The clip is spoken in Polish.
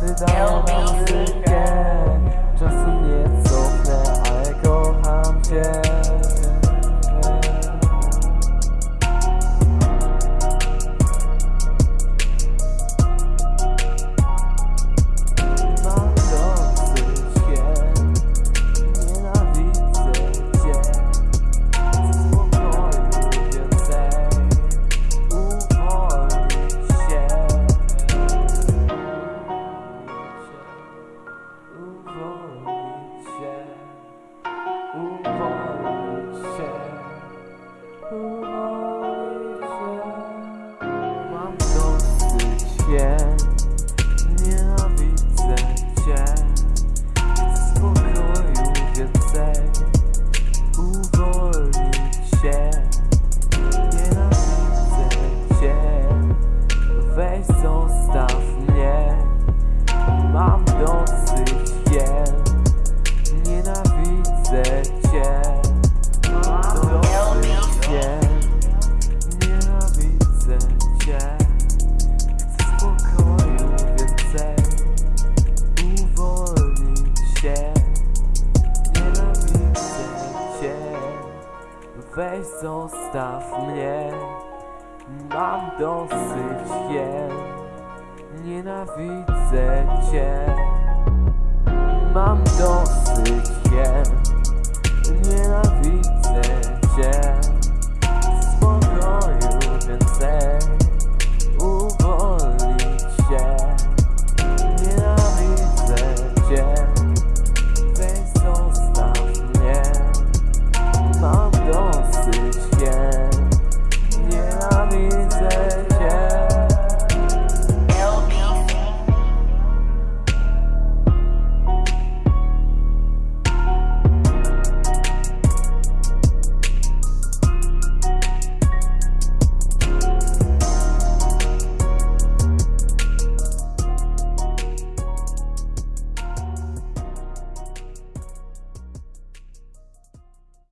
Wydało nam nie cofnę, ale kocham cię. Weź zostaw mnie Mam dosyć je Nienawidzę cię Mam dosyć je